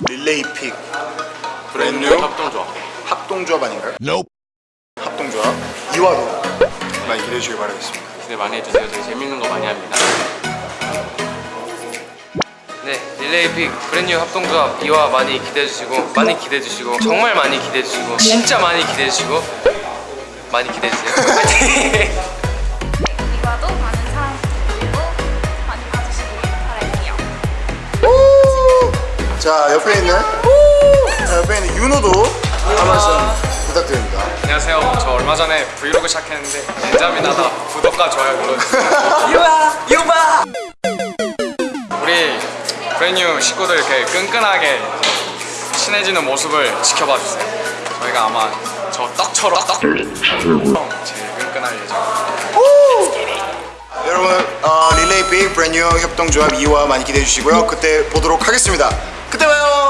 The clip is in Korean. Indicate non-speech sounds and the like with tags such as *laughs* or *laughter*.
릴레이 픽. 브랜뉴 브랜뉴 협동조합? 합동조합 아닌가요? 합동조합? 2화도. 많이 기대해 주시길 바라겠습니다. 기대 많이 해주세요. 되게 재밌는 거 많이 합니다. 네, 릴레이 픽. 브랜뉴 합동조합. 2화 많이 기대해주시고 많이 기대해주시고 정말 많이 기대해주시고 진짜 많이 기대해주시고 많이 기대해주세요 *laughs* 자 옆에 있는 자, 옆에 있는 윤호도 한 말씀 부탁드립니다. 안녕하세요. 저 얼마 전에 브이로그 시작했는데 나다 구독과 좋아요 눌러주세요. 유바! 유바! 우리 브랜뉴 식구들 이렇게 끈끈하게 친해지는 모습을 지켜봐 주세요. 저희가 아마 저 떡처럼 떡 제일 끈끈할 예정 여러분 어, 릴레이 픽 브랜뉴 협동조합 2화 많이 기대해 주시고요. 그때 보도록 하겠습니다 그때 봐요